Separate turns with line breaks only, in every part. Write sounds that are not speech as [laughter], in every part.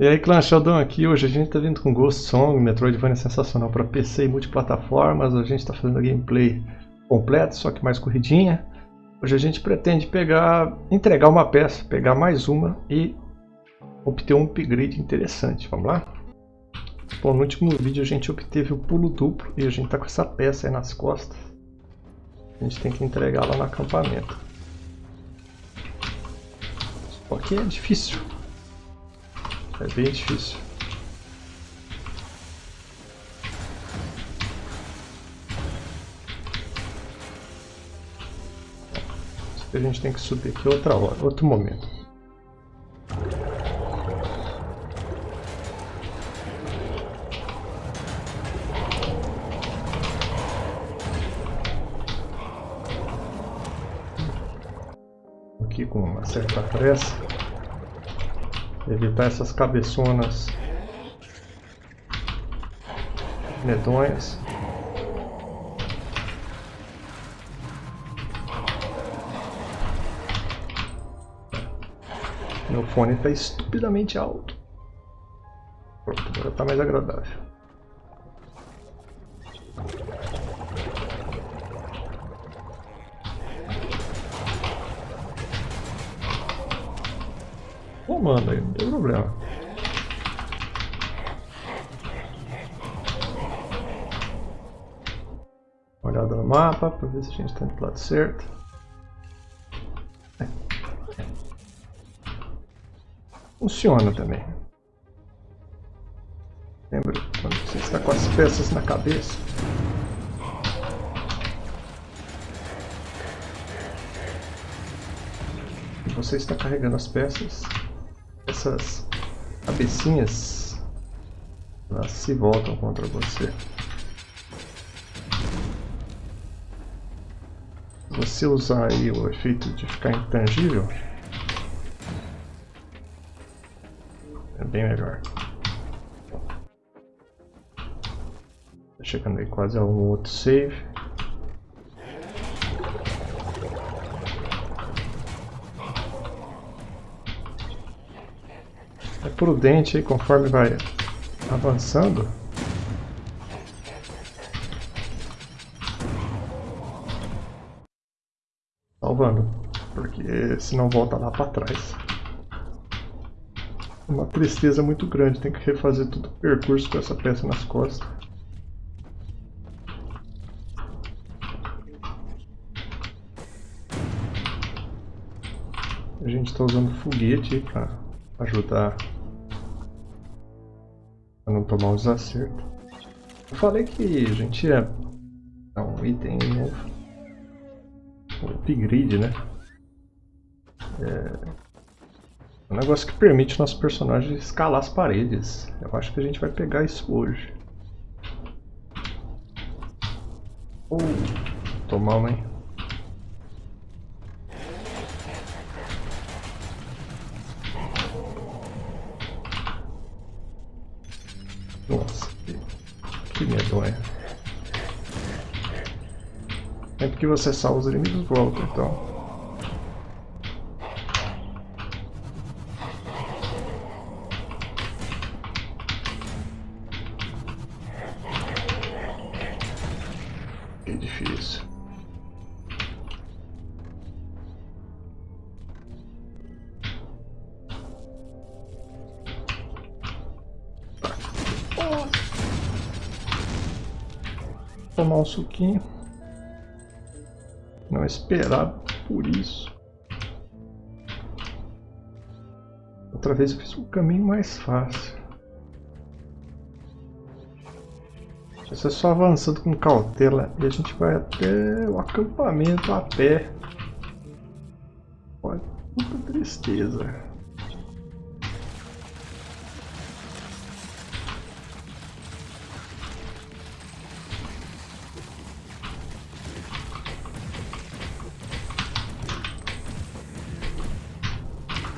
E aí clã Sheldon aqui, hoje a gente tá vindo com Ghost Song, Metroidvania sensacional para PC e multiplataformas, a gente está fazendo a gameplay completa, só que mais corridinha. Hoje a gente pretende pegar, entregar uma peça, pegar mais uma e obter um upgrade interessante, vamos lá? Bom, no último vídeo a gente obteve o pulo duplo e a gente tá com essa peça aí nas costas. A gente tem que entregar lá no acampamento. Só que é difícil. É bem difícil. Isso a gente tem que subir aqui outra hora, outro momento. Aqui com uma certa pressa. Evitar essas cabeçonas medonhas. Meu fone está estupidamente alto. Pronto, agora está mais agradável. Comando aí, não tem problema. Olhada no mapa para ver se a gente está indo lado certo. Funciona também. Lembra quando você está com as peças na cabeça? Você está carregando as peças essas cabecinhas elas se voltam contra você. Você usar aí o efeito de ficar intangível, é bem melhor. Tá chegando aí quase a outro save. Prudente aí conforme vai avançando. Salvando, porque senão volta lá para trás. Uma tristeza muito grande, tem que refazer todo o percurso com essa peça nas costas. A gente está usando foguete para ajudar Pra não tomar os acertos. Eu falei que a gente ia dar um item novo. Um upgrade, né? É um negócio que permite nosso personagem escalar as paredes. Eu acho que a gente vai pegar isso hoje. Tomar uma, hein? Que você salva os inimigos voltam, então. Que difícil. Tomar um suquinho esperado por isso. Outra vez eu fiz um caminho mais fácil. É só avançando com cautela e a gente vai até o acampamento a pé. Olha, puta tristeza.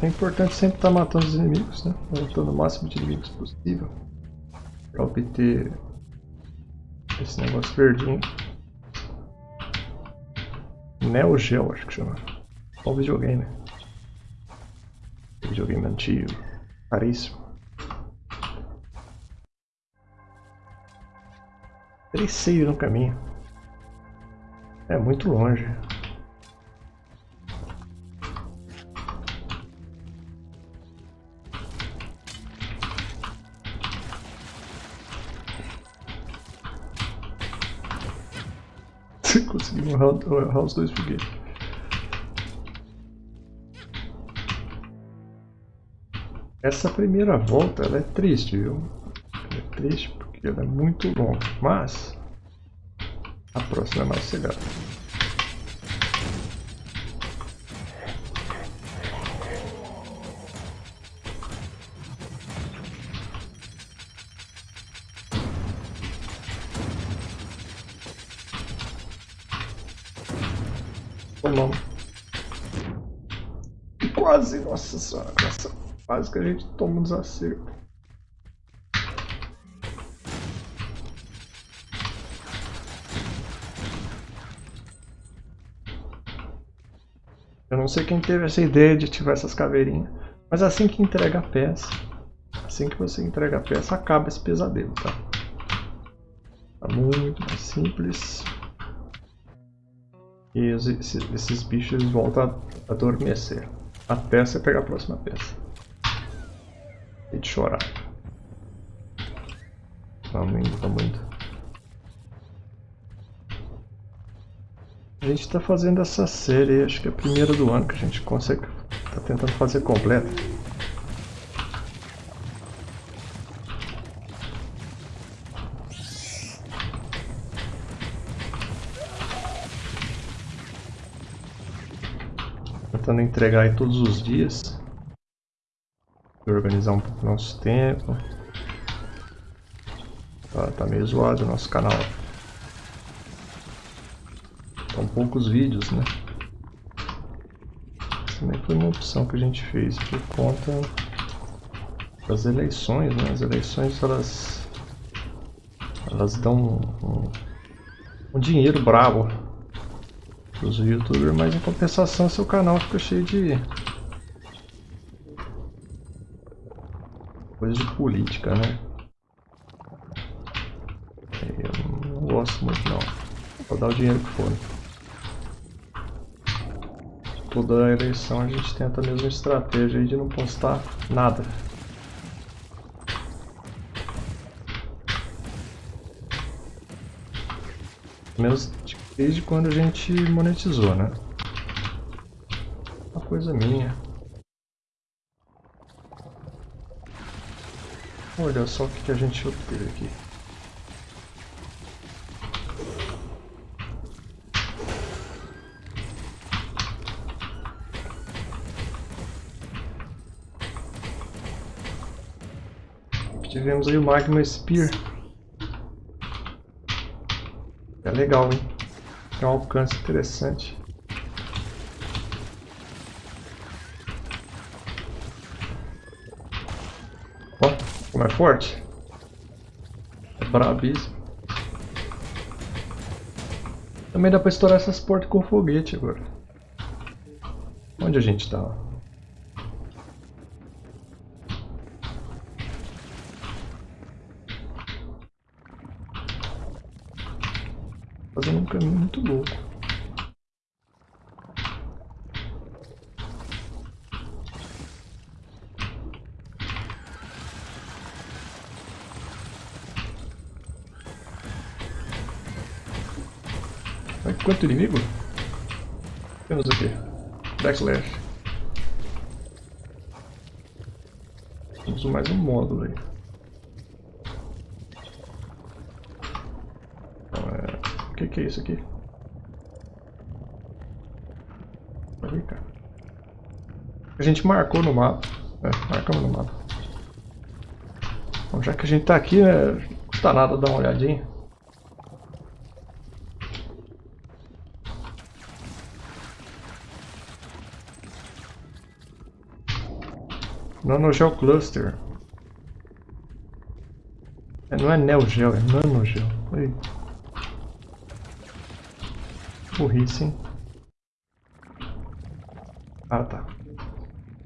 É importante sempre estar tá matando os inimigos, né? Matando o máximo de inimigos possível. Para obter esse negócio verdinho. Neo Geo, acho que chama. Qual videogame? Videogame antigo. Caríssimo. Três seios no caminho. É muito longe. Errar os dois foguetes. Essa primeira volta ela é triste, viu? Ela é triste porque ela é muito longa, mas a próxima é mais sossegada. Tomamos. Quase, nossa senhora, quase que a gente toma um desacerto. Eu não sei quem teve essa ideia de ativar essas caveirinhas. Mas assim que entrega a peça, assim que você entrega a peça, acaba esse pesadelo, tá? Tá muito mais simples. E esses, esses bichos voltam a adormecer. Até você pegar a próxima peça. E de chorar. Vamos indo, vamos indo. A gente está fazendo essa série, acho que é a primeira do ano que a gente consegue, está tentando fazer completa. Tentando entregar aí todos os dias. Organizar um pouco nosso tempo. Tá, tá meio zoado o nosso canal. São poucos vídeos, né? Também foi uma opção que a gente fez por conta das eleições, né? As eleições, elas... Elas dão um, um, um dinheiro bravo os youtubers, mas em compensação seu canal fica cheio de... Coisa de política, né? Eu não gosto muito não. Vou dar o dinheiro que for. Toda eleição a gente tenta a mesma estratégia de não postar nada. Menos desde quando a gente monetizou, né? Uma coisa minha. Olha só o que a gente obteve aqui. Tivemos aí o Magma Spear. É legal, hein? Tem um alcance interessante. Ó, como é forte. É brabíssimo. Também dá pra estourar essas portas com foguete agora. Onde a gente tá? Fazendo um caminho muito louco. Quanto inimigo? Temos aqui. Backslash. Temos mais um módulo aí. Que é isso aqui? Aí, cara. A gente marcou no mapa. É, marcamos no mapa. Bom, já que a gente tá aqui, né, não custa nada dar uma olhadinha. Nanogel Cluster. É, não é Neogel, é Nanogel. Aí burrice? Ah, tá.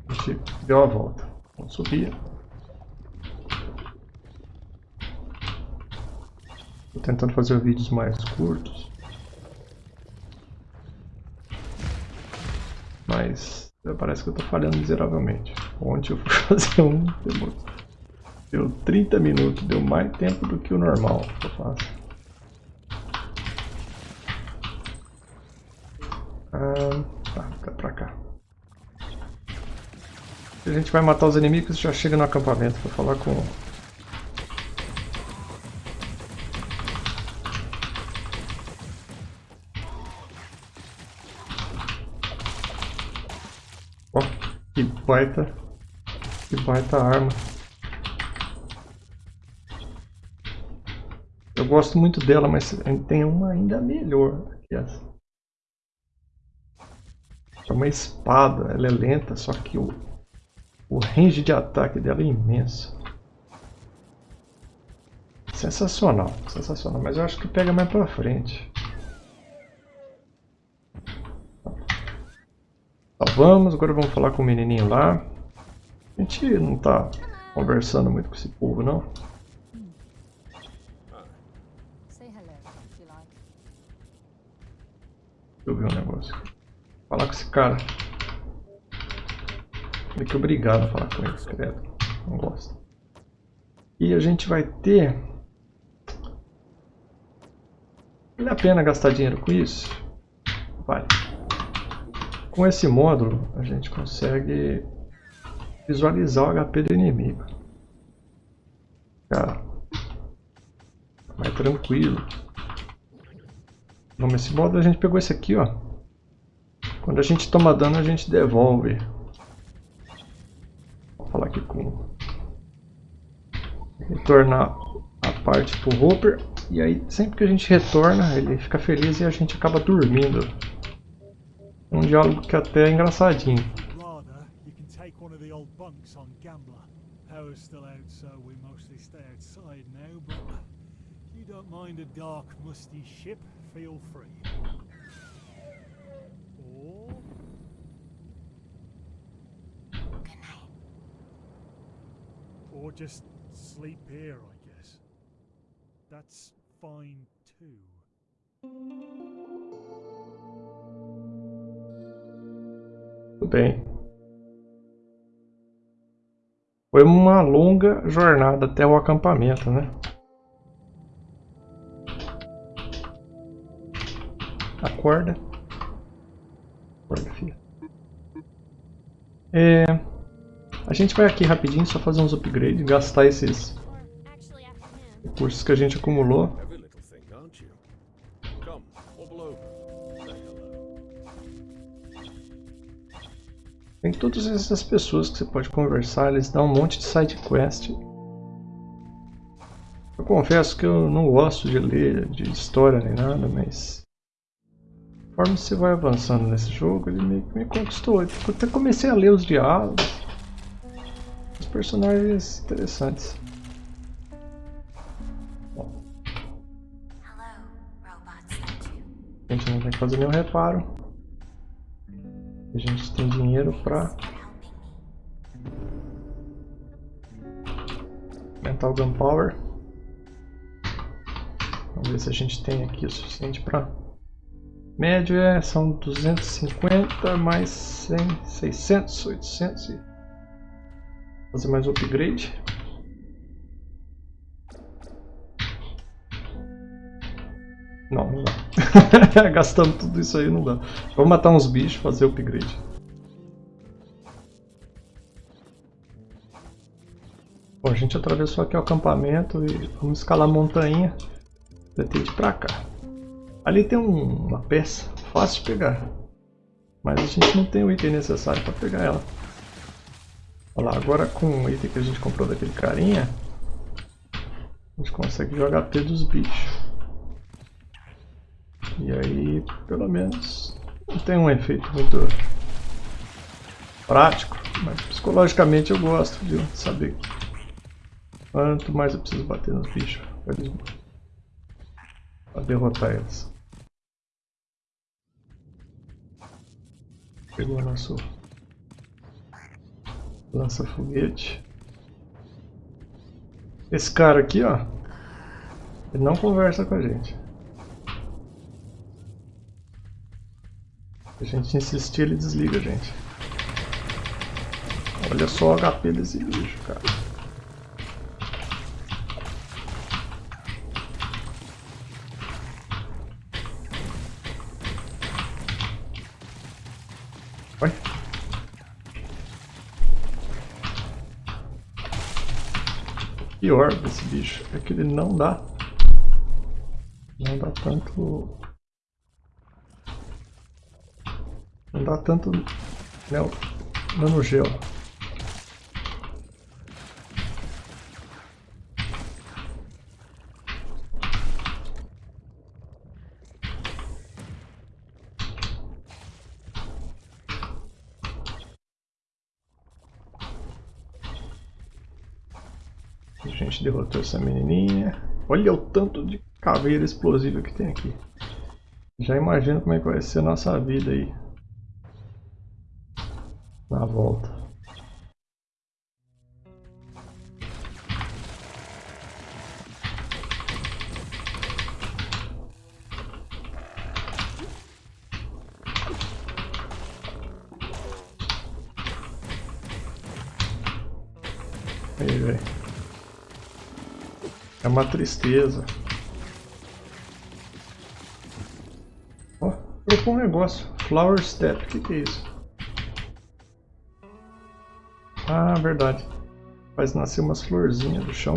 A gente deu a volta. Vamos subir. Tô tentando fazer vídeos mais curtos. Mas parece que eu tô falhando miseravelmente. Ontem eu fui [laughs] fazer um, deu 30 minutos, deu mais tempo do que o normal que eu faço. Ah, tá, tá pra cá. A gente vai matar os inimigos já chega no acampamento pra falar com Que baita. Que baita arma. Eu gosto muito dela, mas tem uma ainda melhor que essa. É uma espada, ela é lenta, só que o, o range de ataque dela é imenso. Sensacional, sensacional, mas eu acho que pega mais pra frente. Vamos, agora vamos falar com o menininho lá. A gente não tá conversando muito com esse povo, não. Deixa eu ver um negócio. Falar com esse cara. Meio que obrigado a falar com ele, credo. Não gosto. E a gente vai ter... Vale a pena gastar dinheiro com isso? Vale. Com esse módulo, a gente consegue visualizar o HP do inimigo. Cara, mais tranquilo. Vamos, esse módulo a gente pegou esse aqui, ó. Quando a gente toma dano, a gente devolve. Vou falar aqui com... Retornar a parte pro Hopper. E aí, sempre que a gente retorna, ele fica feliz e a gente acaba dormindo. Um diálogo que até é engraçadinho. Or just sleep here, I guess. That's fine too. Bem. Foi uma longa jornada até o acampamento, né? Acorda. Acorda, filha. É, a gente vai aqui rapidinho só fazer uns upgrades, gastar esses recursos que a gente acumulou. Tem todas essas pessoas que você pode conversar, eles dão um monte de side quest. Eu confesso que eu não gosto de ler de história nem nada, mas conforme você vai avançando nesse jogo, ele me, me conquistou. Eu até comecei a ler os diálogos, os personagens interessantes. A gente não tem que fazer nenhum reparo. A gente tem dinheiro para aumentar o Gunpowder. Vamos ver se a gente tem aqui o suficiente para... Médio é, são 250 mais 100, 600, 800 fazer mais upgrade. Não, não dá. [laughs] Gastando tudo isso aí não dá. Vamos matar uns bichos fazer upgrade. Bom, a gente atravessou aqui o acampamento e vamos escalar a montanha. Pretende ir pra cá. Ali tem um, uma peça fácil de pegar. Mas a gente não tem o item necessário para pegar ela. Olha lá, agora com o item que a gente comprou daquele carinha, a gente consegue jogar HP dos bichos. E aí, pelo menos, não tem um efeito muito prático, mas psicologicamente eu gosto de saber quanto mais eu preciso bater nos bichos para derrotar eles. Pegou nosso lança-foguete. Esse cara aqui, ó, Ele não conversa com a gente. Se a gente insistir, ele desliga a gente. Olha só o HP desse bicho, cara. Pior desse bicho é que ele não dá. Não dá tanto. Não dá tanto né, nano gelo gente derrotou essa menininha. Olha o tanto de caveira explosiva que tem aqui. Já imagino como é que vai ser a nossa vida aí. Uma tristeza. Ó, trocou um negócio. Flower Step, o que, que é isso? Ah, verdade. Faz nascer umas florzinhas do chão.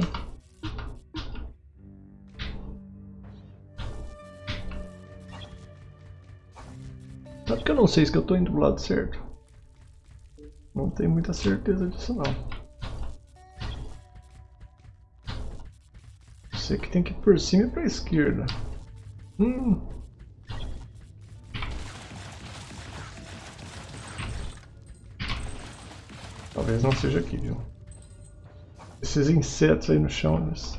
Sabe que eu não sei se eu estou indo do lado certo? Não tenho muita certeza disso não. Você que tem que ir por cima e pra esquerda. Hum. Talvez não seja aqui, viu? Esses insetos aí no chão, mas...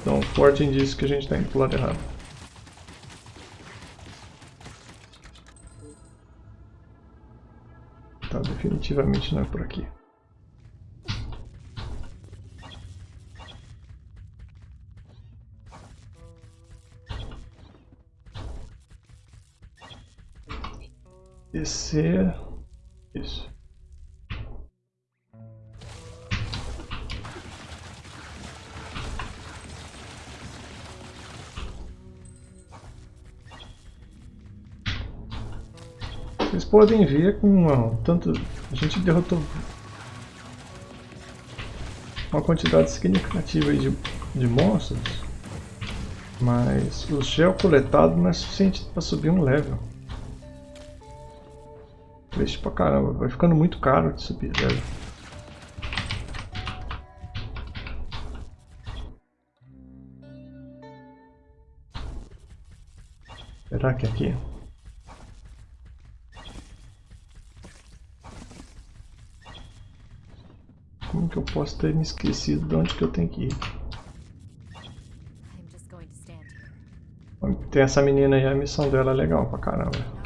Então, forte indício que a gente está indo pro lado errado. Tá, definitivamente não é por aqui. Descer. Isso. Vocês podem ver com tanto a gente derrotou uma quantidade significativa de, de monstros, mas o gel coletado não é suficiente para subir um level. Triste pra caramba, vai ficando muito caro de subir, velho. Será que é aqui? Como que eu posso ter me esquecido de onde que eu tenho que ir? Tem essa menina aí, a missão dela é legal pra caramba.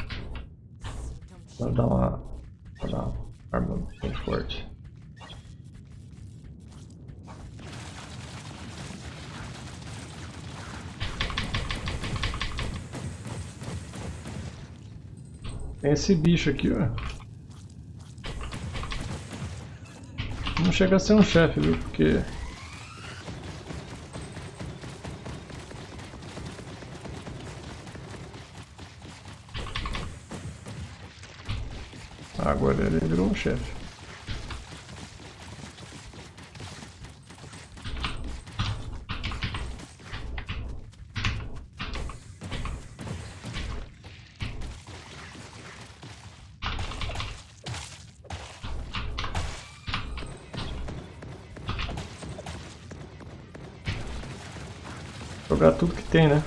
Vou dar uma, vou dar uma arma bem forte. Tem esse bicho aqui, ó. Não chega a ser um chefe, viu? Porque Agora ele virou um chefe. Jogar tudo que tem, né?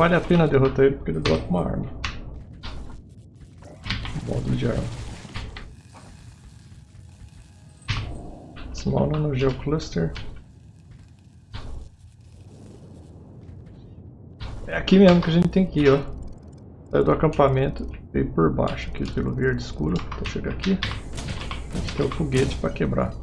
Vale a pena derrotar ele porque ele dropa uma arma. Módulo de arma. Small Nanogeo É aqui mesmo que a gente tem que ir, ó. Do acampamento, veio por baixo aqui pelo verde escuro. Então chega aqui. A gente tem o foguete para quebrar.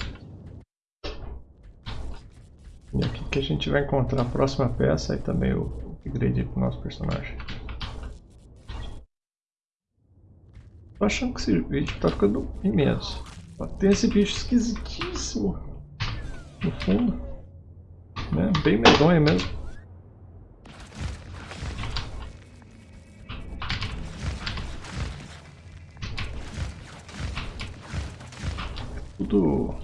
E aqui que a gente vai encontrar a próxima peça e também o upgrade para o nosso personagem. Tô achando que esse vídeo tá ficando imenso. Tem esse bicho esquisitíssimo no fundo. Né? Bem medonho mesmo. Tudo...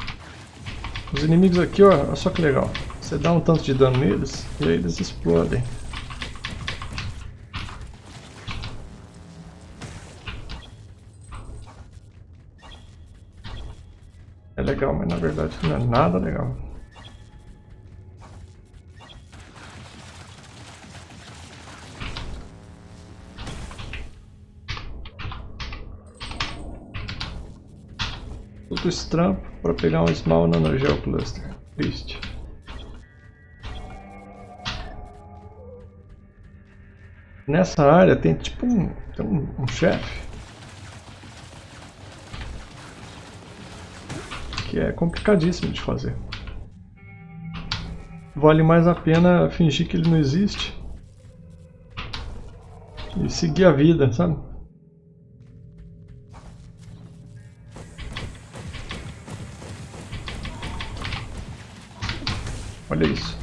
Os inimigos aqui, ó, olha só que legal. Você dá um tanto de dano neles e aí eles explodem. Legal, mas na verdade não é nada legal. Tudo estranho para pegar um Small Nanogel Cluster. Triste. Nessa área tem tipo um, tem um, um chefe. Que é complicadíssimo de fazer. Vale mais a pena fingir que ele não existe. E seguir a vida, sabe? Olha isso.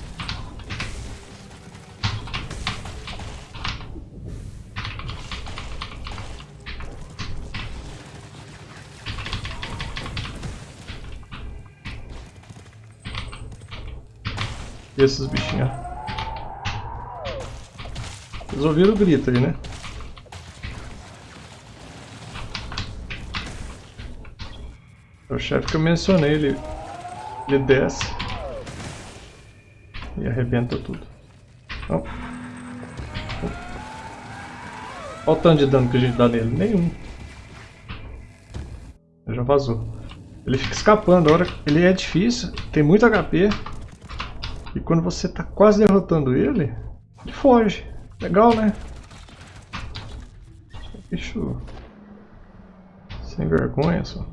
Esses bichinhos. Vocês ouviram o grito aí, né? O chefe que eu mencionei, ele, ele desce e arrebenta tudo. Olha o tanto de dano que a gente dá nele. Nenhum. Já vazou. Ele fica escapando. Ele é difícil, tem muito HP. E quando você está quase derrotando ele, ele foge. Legal, né? Bicho sem vergonha só.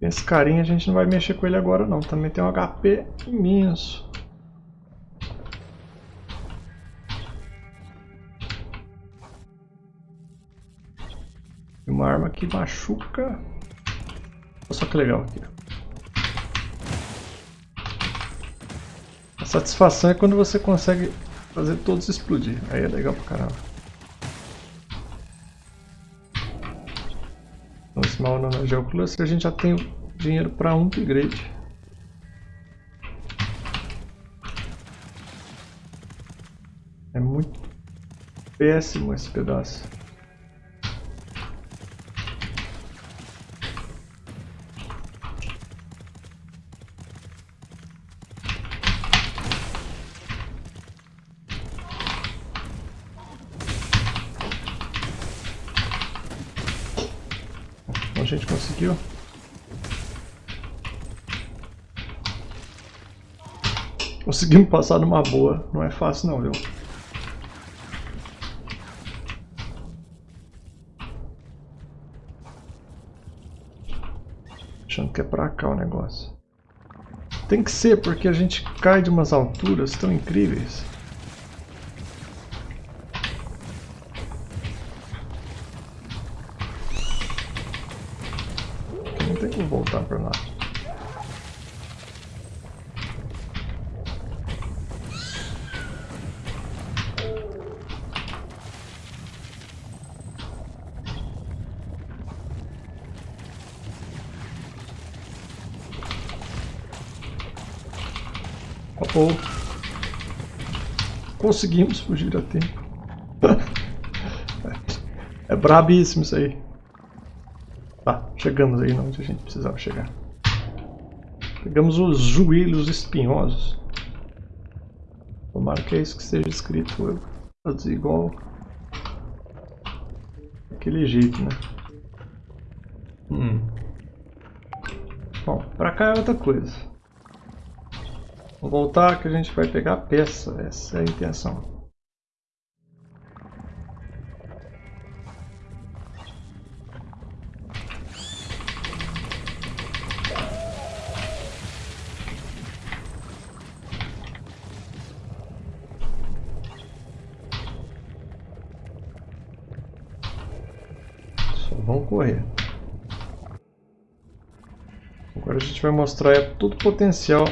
Esse carinha a gente não vai mexer com ele agora não. Também tem um HP imenso. Uma arma que machuca. Olha só que legal aqui. Satisfação é quando você consegue fazer todos explodir. Aí é legal pra caramba. No Small Nano Geocluster a gente já tem dinheiro para um upgrade. É muito péssimo esse pedaço. Gente conseguiu. Conseguimos passar numa boa. Não é fácil não, viu? Achando que é pra cá o negócio. Tem que ser, porque a gente cai de umas alturas tão incríveis. voltar para lá. Oh, Conseguimos fugir a tempo. [laughs] é brabíssimo isso aí. Tá, chegamos aí onde a gente precisava chegar. Pegamos os joelhos espinhosos. Tomara que é isso que seja escrito. Eu fazer igual aquele jeito, né? Hum. Pra cá é outra coisa. Vamos voltar que a gente vai pegar a peça. Essa é a intenção. vamos correr. Agora a gente vai mostrar todo o potencial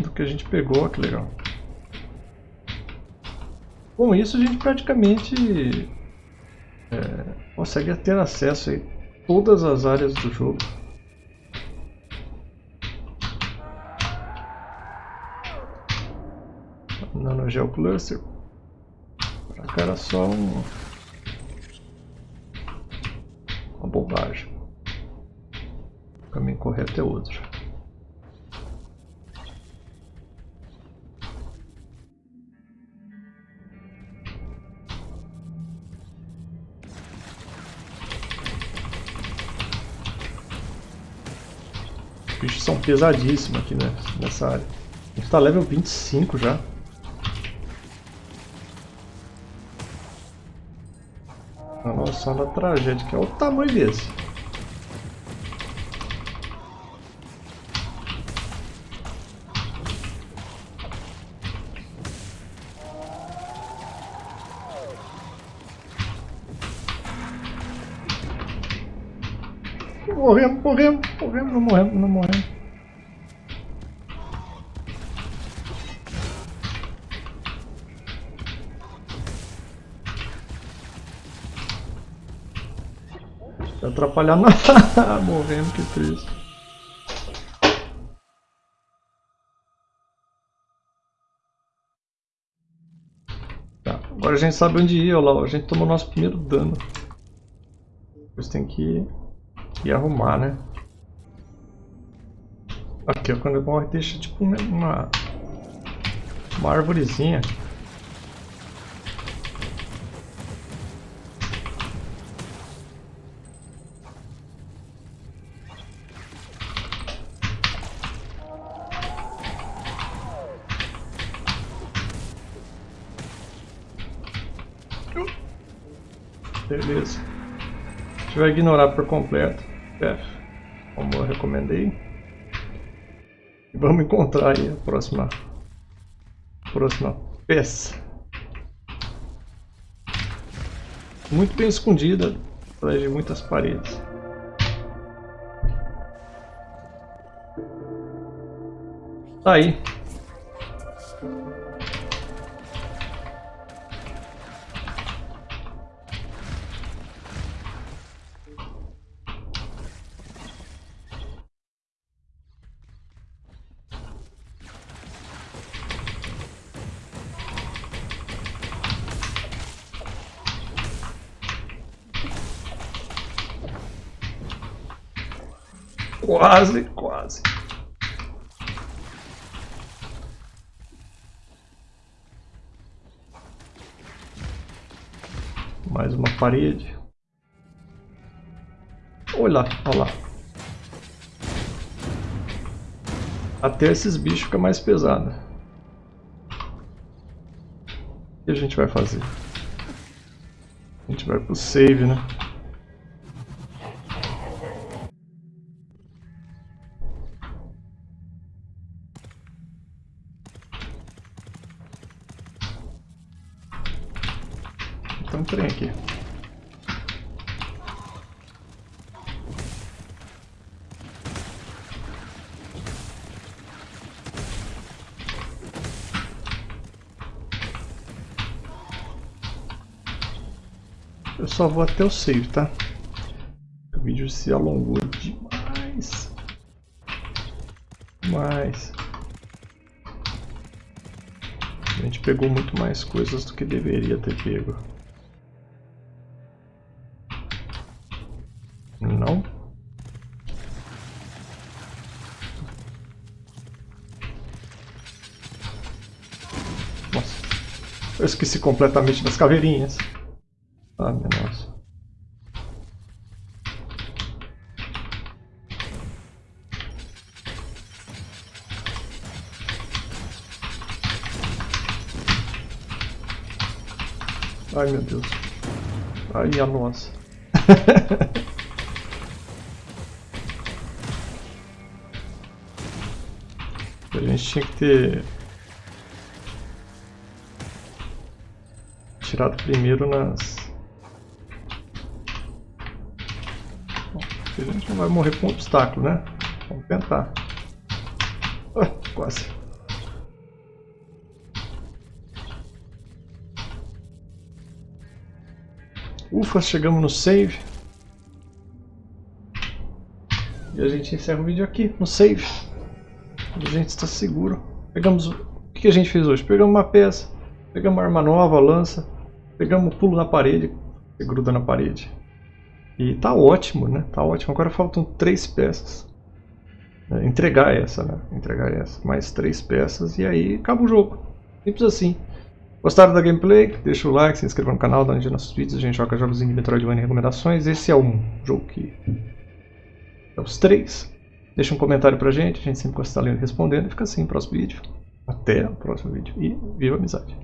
do que a gente pegou, que legal. Com isso a gente praticamente é, consegue ter acesso a todas as áreas do jogo. Nanogel Cluster. Pra cá era só um bobagem. O caminho correto é outro. São pesadíssimos aqui né, nessa área. A gente está level 25 já. A noção da tragédia, que é o tamanho desse. Morremos, morremos, morremos, não morremos, não morremos. atrapalhar nada. [laughs] Morrendo, que triste. Tá, agora a gente sabe onde ir, olha lá, a gente tomou nosso primeiro dano. Depois tem que ir arrumar, né? Aqui, quando morre deixa tipo uma, uma árvorezinha. Beleza. A gente vai ignorar por completo. F, como eu recomendei. E vamos encontrar aí a próxima, próxima peça. Muito bem escondida atrás de muitas paredes. Tá aí. Quase, quase. Mais uma parede. Olha lá, olha lá. Até esses bichos ficam mais pesados. O que a gente vai fazer? A gente vai pro save, né? Eu só vou até o save, tá? O vídeo se alongou demais. Mas a gente pegou muito mais coisas do que deveria ter pego. Não. Nossa. Eu esqueci completamente das caveirinhas. Ai meu Deus. Ai a nossa. [laughs] a gente tinha que ter tirado primeiro nas a gente não vai morrer com obstáculo, né? Vamos tentar. Ah, quase. Ufa, chegamos no save. E a gente encerra o vídeo aqui, no save. A gente está seguro. Pegamos... O que a gente fez hoje? Pegamos uma peça, pegamos uma arma nova, lança, pegamos o pulo na parede, gruda na parede. E tá ótimo, né? Tá ótimo. Agora faltam três peças. É, entregar essa, né? Entregar essa. Mais três peças e aí acaba o jogo. Simples assim. Gostaram da gameplay? Deixa o like, se inscreva no canal, dá um nossos vídeos. A gente joga jogos de Metroidvania e recomendações. Esse é um jogo que... É os três. Deixa um comentário pra gente, a gente sempre gosta de estar lendo e respondendo. Fica assim, próximo vídeo. Até o próximo vídeo. E viva a amizade!